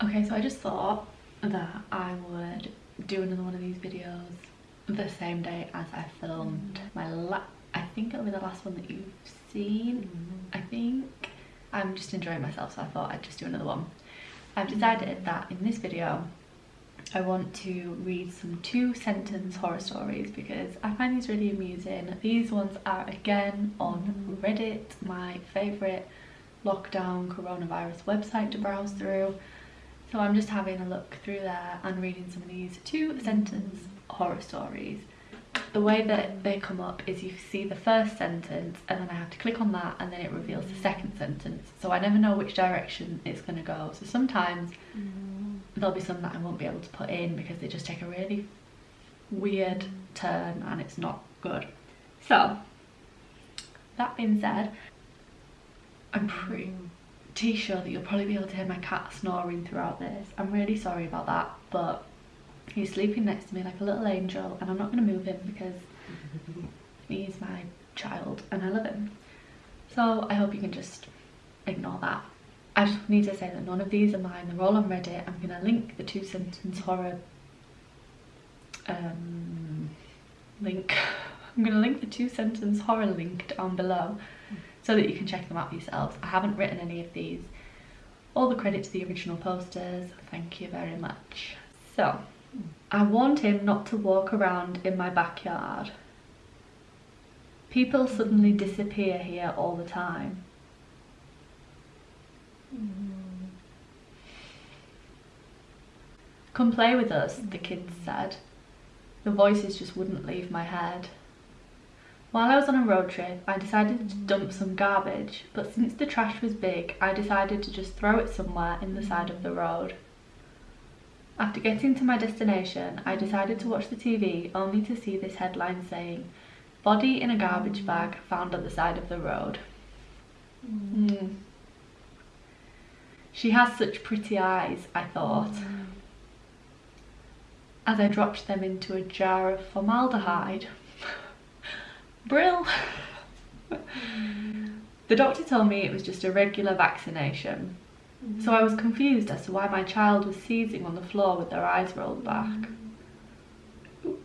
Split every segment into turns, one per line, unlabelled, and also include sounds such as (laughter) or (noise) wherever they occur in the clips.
Okay, so I just thought that I would do another one of these videos the same day as I filmed mm. my la I think it'll be the last one that you've seen. Mm. I think I'm just enjoying myself so I thought I'd just do another one. I've decided that in this video I want to read some two sentence horror stories because I find these really amusing. These ones are again on Reddit, my favourite lockdown coronavirus website to browse through. So I'm just having a look through there and reading some of these two sentence horror stories. The way that they come up is you see the first sentence and then I have to click on that and then it reveals the second sentence. So I never know which direction it's going to go. So sometimes mm. there'll be some that I won't be able to put in because they just take a really weird turn and it's not good. So that being said, I'm pretty sure that you'll probably be able to hear my cat snoring throughout this. I'm really sorry about that, but he's sleeping next to me like a little angel and I'm not going to move him because (laughs) he's my child and I love him. So I hope you can just ignore that. I just need to say that none of these are mine, they're all on Reddit. I'm going to link the two sentence horror um, link. (laughs) I'm going to link the two sentence horror link down below so that you can check them out for yourselves. I haven't written any of these. All the credit to the original posters, thank you very much. So, I warned him not to walk around in my backyard. People suddenly disappear here all the time. Come play with us, the kids said. The voices just wouldn't leave my head. While I was on a road trip, I decided to dump some garbage, but since the trash was big, I decided to just throw it somewhere in the side of the road. After getting to my destination, I decided to watch the TV only to see this headline saying, Body in a garbage bag found at the side of the road. Mm. She has such pretty eyes, I thought, mm. as I dropped them into a jar of formaldehyde. Brill. the doctor told me it was just a regular vaccination. Mm. So I was confused as to why my child was seizing on the floor with their eyes rolled back. Ooh,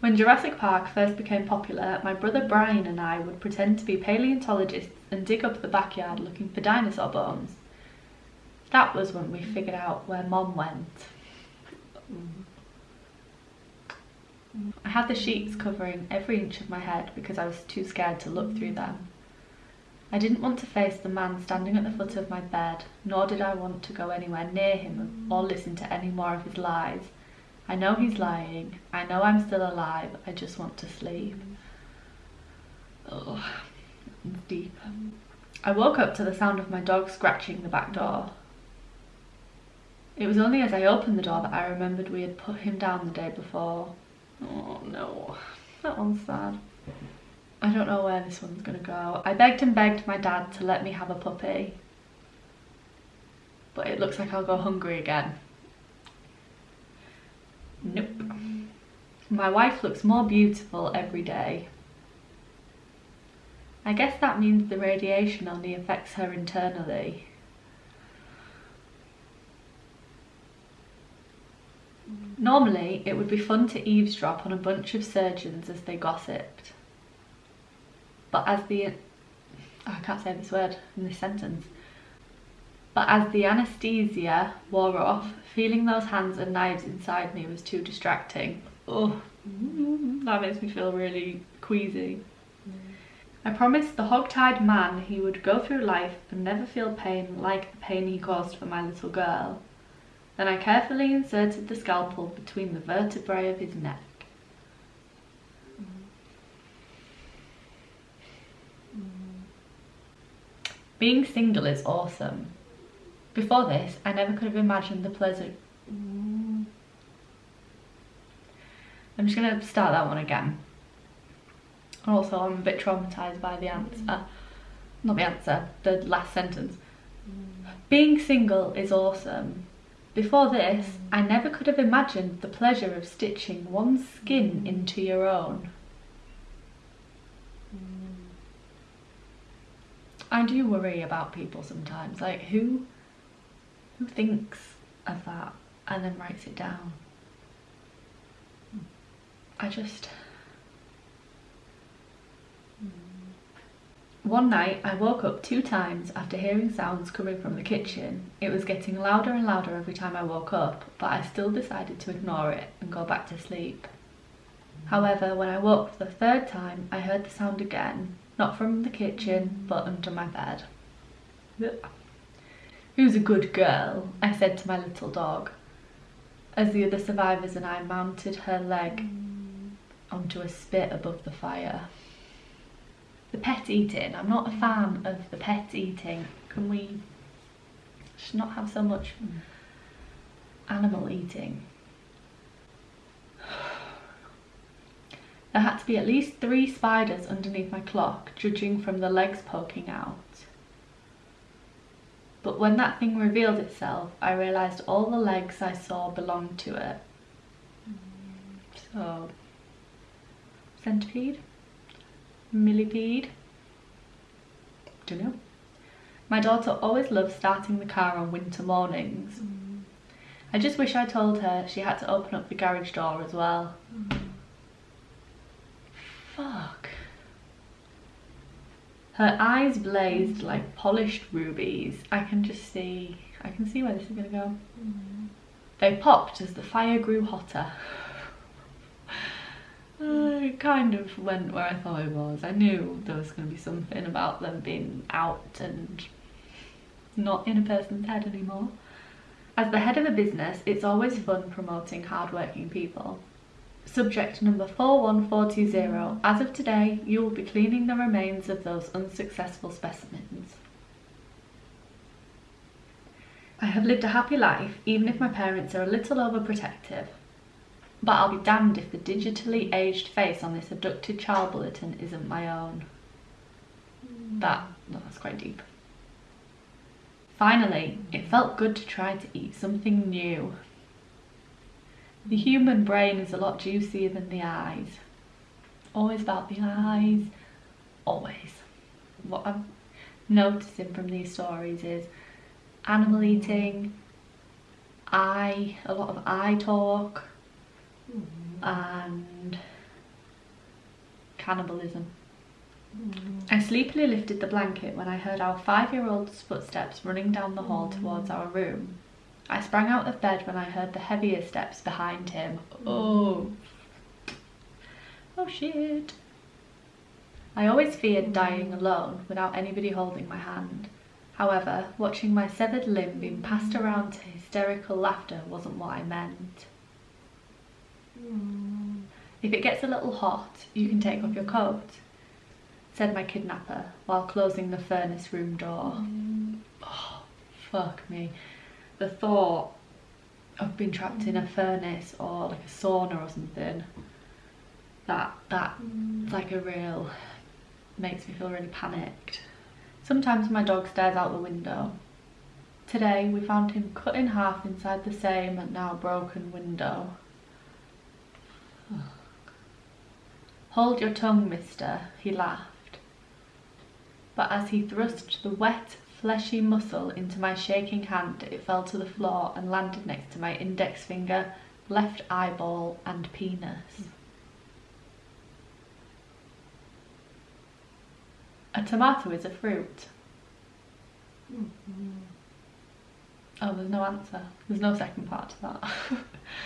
when Jurassic Park first became popular, my brother Brian and I would pretend to be paleontologists and dig up the backyard looking for dinosaur bones. That was when we figured out where mom went. Mm. I had the sheets covering every inch of my head because I was too scared to look through them. I didn't want to face the man standing at the foot of my bed, nor did I want to go anywhere near him or listen to any more of his lies. I know he's lying. I know I'm still alive. I just want to sleep. Oh, deep. I woke up to the sound of my dog scratching the back door. It was only as I opened the door that I remembered we had put him down the day before. Oh no, that one's sad. I don't know where this one's gonna go. I begged and begged my dad to let me have a puppy. But it looks like I'll go hungry again. Nope. My wife looks more beautiful every day. I guess that means the radiation only affects her internally. Normally, it would be fun to eavesdrop on a bunch of surgeons as they gossiped. But as the... Oh, I can't say this word in this sentence. But as the anaesthesia wore off, feeling those hands and knives inside me was too distracting. Oh, that makes me feel really queasy. I promised the hog-tied man he would go through life and never feel pain like the pain he caused for my little girl. Then I carefully inserted the scalpel between the vertebrae of his neck. Being single is awesome. Before this, I never could have imagined the pleasure... I'm just going to start that one again. Also, I'm a bit traumatised by the answer. Not the answer, the last sentence. Being single is awesome. Before this, I never could have imagined the pleasure of stitching one's skin mm. into your own. Mm. I do worry about people sometimes, like who Who thinks of that and then writes it down? I just... One night I woke up two times after hearing sounds coming from the kitchen. It was getting louder and louder every time I woke up, but I still decided to ignore it and go back to sleep. However, when I woke for the third time, I heard the sound again, not from the kitchen, but under my bed. Who's a good girl? I said to my little dog, as the other survivors and I mounted her leg onto a spit above the fire. The pet eating, I'm not a fan of the pet eating. Can we just not have so much hmm. animal eating? There had to be at least three spiders underneath my clock, judging from the legs poking out. But when that thing revealed itself, I realised all the legs I saw belonged to it. Hmm. So, centipede? Millipede? Don't know. My daughter always loves starting the car on winter mornings. Mm. I just wish I told her she had to open up the garage door as well. Mm. Fuck. Her eyes blazed like polished rubies. I can just see, I can see where this is gonna go. Mm. They popped as the fire grew hotter. Kind of went where I thought it was. I knew there was going to be something about them being out and not in a person's head anymore. As the head of a business, it's always fun promoting hardworking people. Subject number 41420. As of today, you will be cleaning the remains of those unsuccessful specimens. I have lived a happy life, even if my parents are a little overprotective. But I'll be damned if the digitally aged face on this abducted child bulletin isn't my own. That, no, that's quite deep. Finally, it felt good to try to eat something new. The human brain is a lot juicier than the eyes. Always about the eyes, always. What I'm noticing from these stories is animal eating, eye, a lot of eye talk, and cannibalism. Mm. I sleepily lifted the blanket when I heard our five-year-old's footsteps running down the hall mm. towards our room. I sprang out of bed when I heard the heavier steps behind him. Oh. Oh shit. I always feared dying alone without anybody holding my hand. However, watching my severed limb being passed around to hysterical laughter wasn't what I meant. Mm. If it gets a little hot, you can take off your coat, said my kidnapper while closing the furnace room door. Mm. Oh, fuck me. The thought of being trapped in a furnace or like a sauna or something, that, that, like a real, makes me feel really panicked. Sometimes my dog stares out the window. Today we found him cut in half inside the same and now broken window. Hold your tongue, mister, he laughed. But as he thrust the wet, fleshy muscle into my shaking hand, it fell to the floor and landed next to my index finger, left eyeball and penis. A tomato is a fruit. Mm -hmm. Oh, there's no answer. There's no second part to that.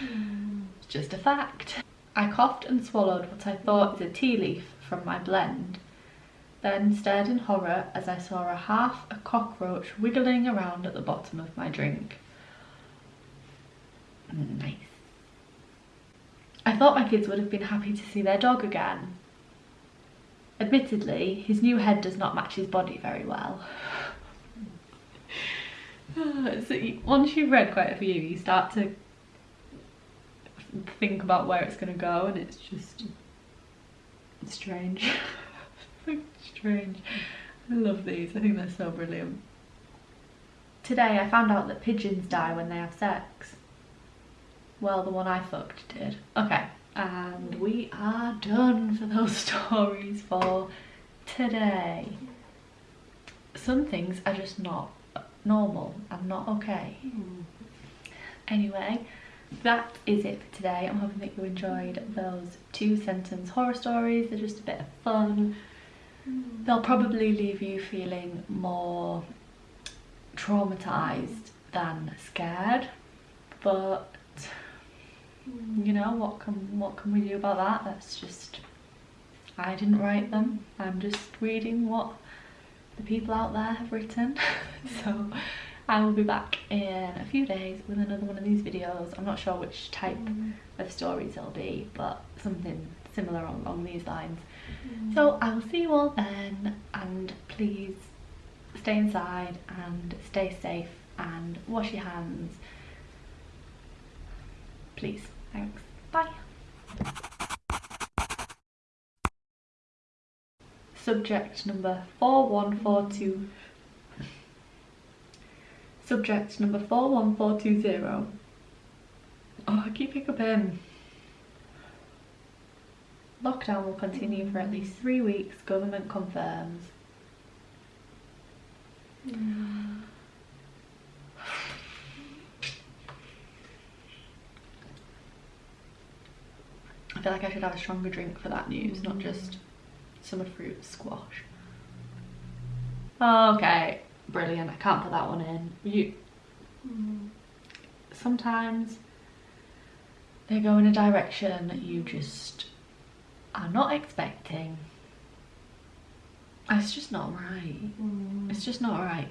mm. (laughs) It's just a fact. I coughed and swallowed what I thought is a tea leaf from my blend, then stared in horror as I saw a half a cockroach wiggling around at the bottom of my drink. Nice. I thought my kids would have been happy to see their dog again. Admittedly, his new head does not match his body very well. (sighs) so once you've read quite a few, you start to think about where it's going to go and it's just strange. (laughs) strange. I love these. I think they're so brilliant. Today I found out that pigeons die when they have sex. Well, the one I fucked did. Okay, and we are done for those (laughs) stories for today. Some things are just not normal and not okay. Hmm. Anyway, that is it for today. I'm hoping that you enjoyed those two sentence horror stories. They're just a bit of fun. They'll probably leave you feeling more traumatized than scared, but you know what can what can we do about that? That's just I didn't write them. I'm just reading what the people out there have written. (laughs) so I will be back in a few days with another one of these videos. I'm not sure which type mm. of stories it'll be, but something similar along these lines. Mm. So I will see you all then and please stay inside and stay safe and wash your hands. Please. Thanks. Bye. Subject number 4142. Subject number 41420. Oh, I keep picking up hiccuping. Lockdown will continue for at least three weeks, government confirms. I feel like I should have a stronger drink for that news, not just summer fruit squash. Okay, brilliant. I can't put that one in. You. Sometimes they go in a direction that you just are not expecting. It's just not right. It's just not right.